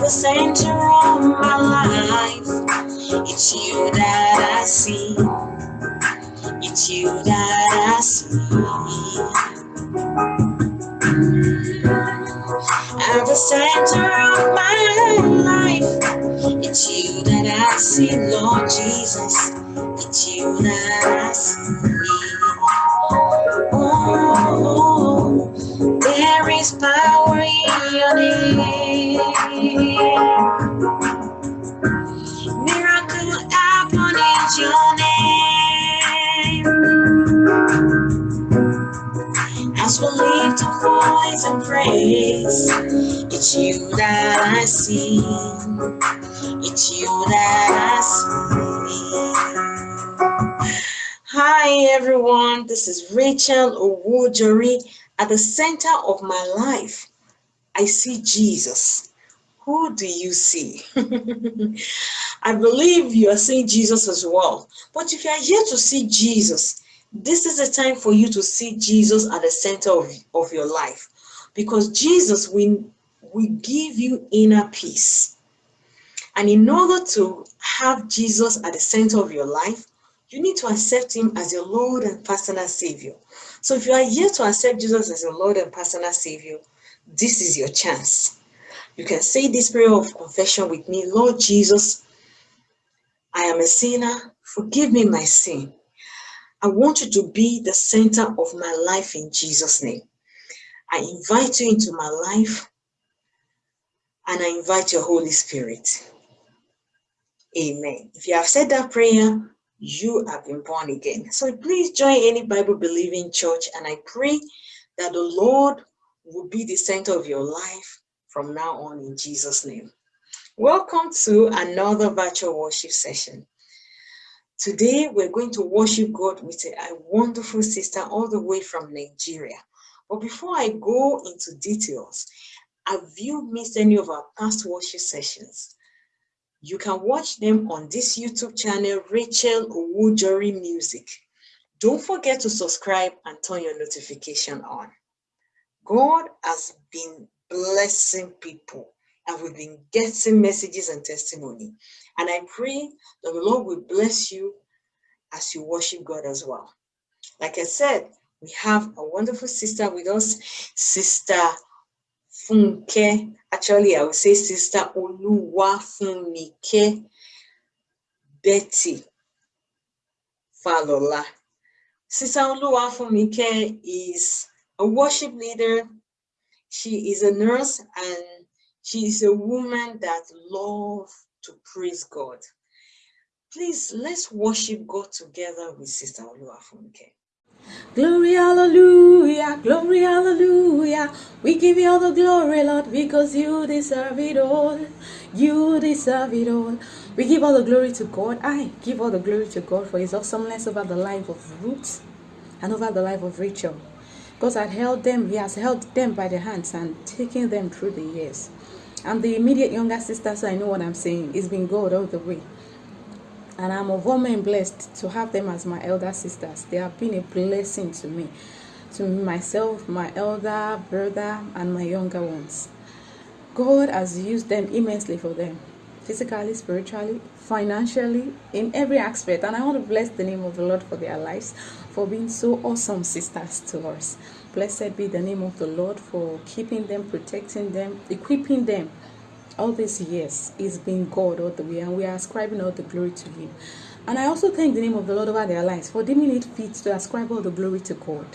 the center of my life. It's you that I see. It's you that I see. At the center of my life, it's you that I see, Lord Jesus. It's you that I see. Oh, there is power and it's you that I see. It's you that I see. Hi everyone, this is Rachel Owojori. At the center of my life, I see Jesus. Who do you see? I believe you are seeing Jesus as well. But if you are here to see Jesus, this is the time for you to see Jesus at the center of, of your life. Because Jesus will, will give you inner peace. And in order to have Jesus at the center of your life, you need to accept him as your Lord and personal Savior. So if you are here to accept Jesus as your Lord and personal Savior, this is your chance. You can say this prayer of confession with me. Lord Jesus, I am a sinner. Forgive me my sin. I want you to be the center of my life in Jesus' name. I invite you into my life and I invite your Holy Spirit. Amen. If you have said that prayer, you have been born again. So please join any Bible believing church and I pray that the Lord will be the center of your life from now on in Jesus name. Welcome to another virtual worship session. Today we're going to worship God with a, wonderful sister all the way from Nigeria. But before I go into details, have you missed any of our past worship sessions? You can watch them on this YouTube channel, Rachel Owojori Music. Don't forget to subscribe and turn your notification on. God has been blessing people and we've been getting messages and testimony. And I pray that the Lord will bless you as you worship God as well. Like I said, we have a wonderful sister with us, Sister Funke. Actually, I would say Sister Oluwa Funmike Betty Falola. Sister Oluwa Funmike is a worship leader. She is a nurse and she is a woman that loves to praise God. Please, let's worship God together with Sister Oluwa Funmike. Glory, hallelujah, glory, hallelujah. We give you all the glory, Lord, because you deserve it all. You deserve it all. We give all the glory to God. I give all the glory to God for his awesomeness over the life of Ruth and over the life of Rachel. God had held them, he has held them by the hands and taken them through the years. I'm the immediate younger sister, so I know what I'm saying. It's been God all the way and I'm men blessed to have them as my elder sisters. They have been a blessing to me, to myself, my elder brother, and my younger ones. God has used them immensely for them, physically, spiritually, financially, in every aspect. And I want to bless the name of the Lord for their lives, for being so awesome sisters to us. Blessed be the name of the Lord for keeping them, protecting them, equipping them all these years it's been God all the way, and we are ascribing all the glory to Him. And I also thank the name of the Lord over their lives for deeming it fit to ascribe all the glory to God.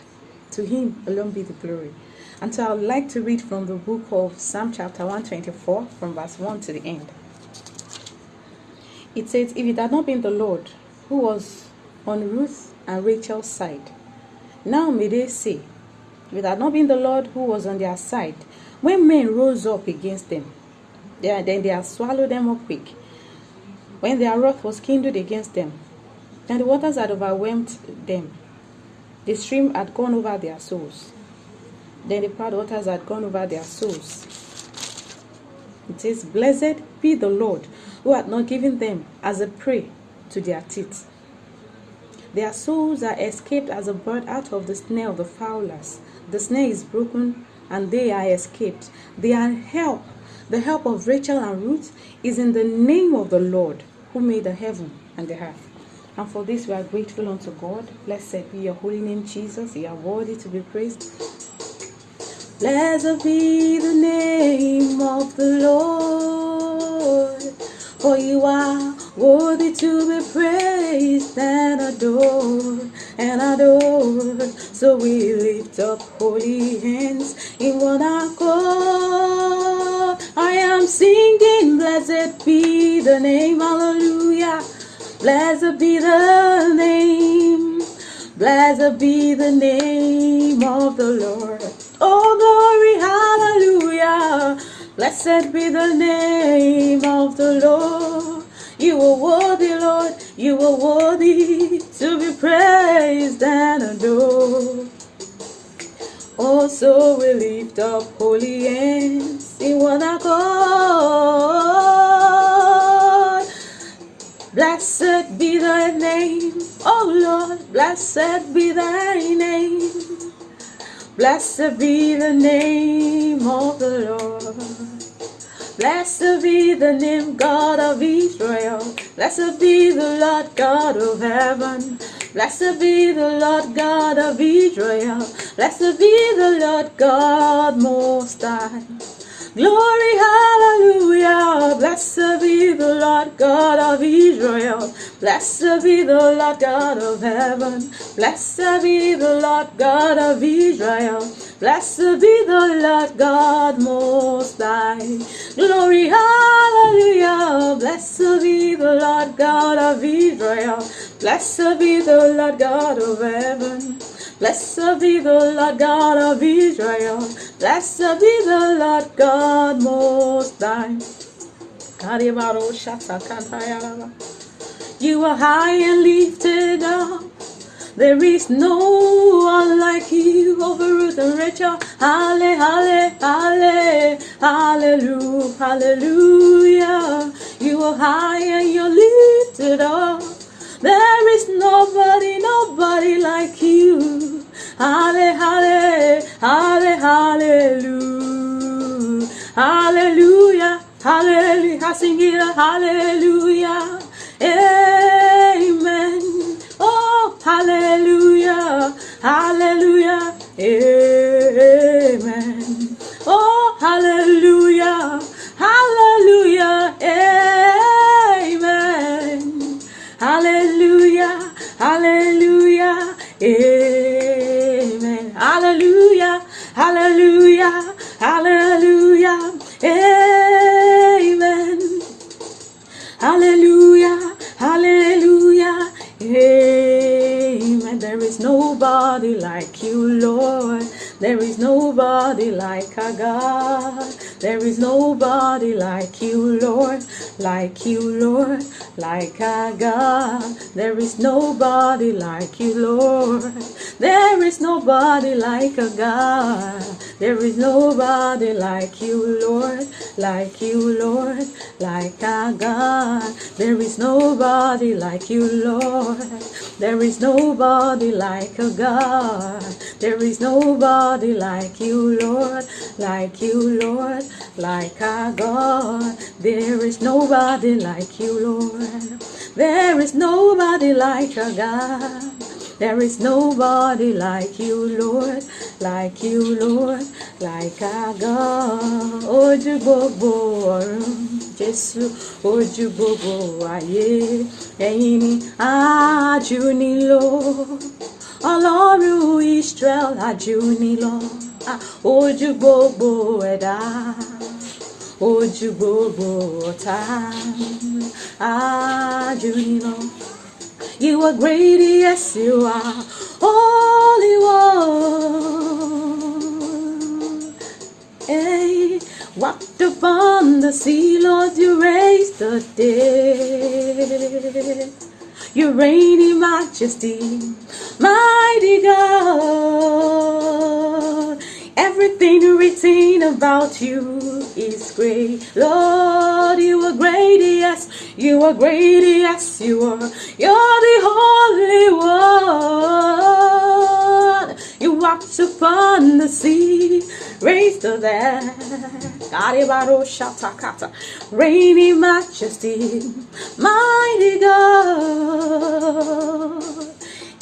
To Him alone be the glory. And so I would like to read from the book of Psalm chapter 124, from verse 1 to the end. It says, If it had not been the Lord who was on Ruth and Rachel's side, now may they say, If it had not been the Lord who was on their side, when men rose up against them, then they have swallowed them up quick. When their wrath was kindled against them, and the waters had overwhelmed them, the stream had gone over their souls. Then the proud waters had gone over their souls. It says, Blessed be the Lord who had not given them as a prey to their teeth. Their souls are escaped as a bird out of the snare of the fowlers. The snare is broken and they are escaped. They are help The help of Rachel and Ruth is in the name of the Lord who made the heaven and the earth. And for this we are grateful unto God. Blessed be your holy name, Jesus. You are worthy to be praised. Blessed be the name of the Lord, for you are worthy to be praised and adored and adored. So we lift up holy hands in one accord. I am singing, blessed be the name, hallelujah. Blessed be the name. Blessed be the name of the Lord. Oh, glory, hallelujah. Blessed be the name of the Lord. You are worthy, Lord. You are worthy to be praised and adored. Oh, so we lift up holy hands in one accord. Blessed be thy name, oh Lord, blessed be thy name. Blessed be the name of the Lord. Blessed be the name God of Israel. Blessed be the Lord God of heaven. Blessed be the Lord God of Israel. Blessed be the Lord God most high. Glory, hallelujah. Blessed be the Lord God of Israel. Blessed be the Lord God of heaven. Blessed be the Lord God of Israel. Blessed be the Lord God most high. Glory, hallelujah. Blessed be the Lord God of Israel. Blessed be the Lord God of heaven. Blessed be the Lord God of Israel. Blessed be the Lord God most high. You are high and lifted up. There is no one like you over Ruth and Rachel. Halle, halle, halle, hallelujah, hallelujah. You are high and you're lifted up. There is nobody, nobody like you. Halle, halle, halle, hallelujah. Hallelujah, hallelujah. Sing it, hallelujah. Amen. Oh, hallelujah, hallelujah, amen. There is nobody like our God. There is nobody like you, Lord. Like you, Lord. Like our God. There is nobody like you, Lord. There is nobody like a God. There is nobody like you, Lord. Like you, Lord. Like our God. There is nobody like you, Lord. There is nobody like a God. There is nobody like you, Lord. Like you, Lord. Like our God. There is nobody like you, Lord. There is nobody like a God. There is nobody like you, Lord, like you, Lord, like our God. Ojú gbogbo ọ̀run, Jésù, ojú gbogbo ayé, ẹ̀yin ni àjù nílò. Ọlọ́run Israel àjù nílò. Ojú gbogbo ẹ̀dá ojú gbogbo ọ̀tá àjù nílò. You are great, yes, you are holy one. Hey, walked upon the sea, Lord, you raised the dead. You reign in majesty, mighty God. Everything written about you is great. Lord, you are great, yes. You are great, yes, you are. You're the Holy One. You walked upon the sea, raised the dead. Arebaro shatakata. Reigning majesty, mighty God.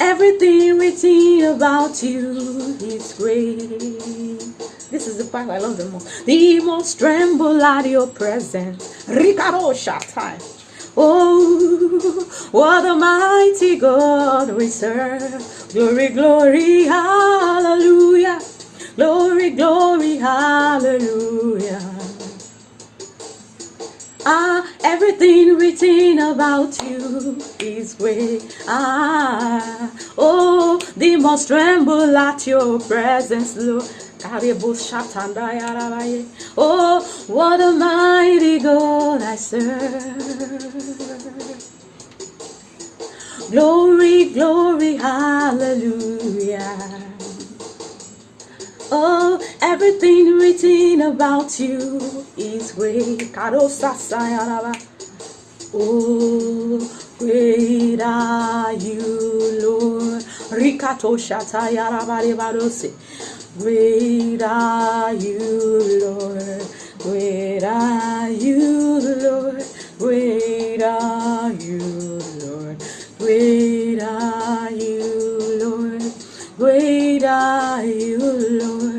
Everything written about you is great. This is the part I love the most. The most tremble at your presence. Ricaro shatai. Oh, what a mighty God we serve. Glory, glory, hallelujah. Glory, glory, hallelujah. Ah, everything written about you is great. Ah, oh, the most tremble at your presence, Lord. Oh, what a mighty God I serve. Glory, glory, hallelujah. Oh, everything written about you is. Karosasayaraba. Oh, great are you, Lord. Rikato. Great are you, Lord. Great are you, Lord. Great are you, Lord. Great are you, Lord. Great are you,